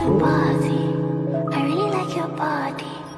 Your body, I really like your body.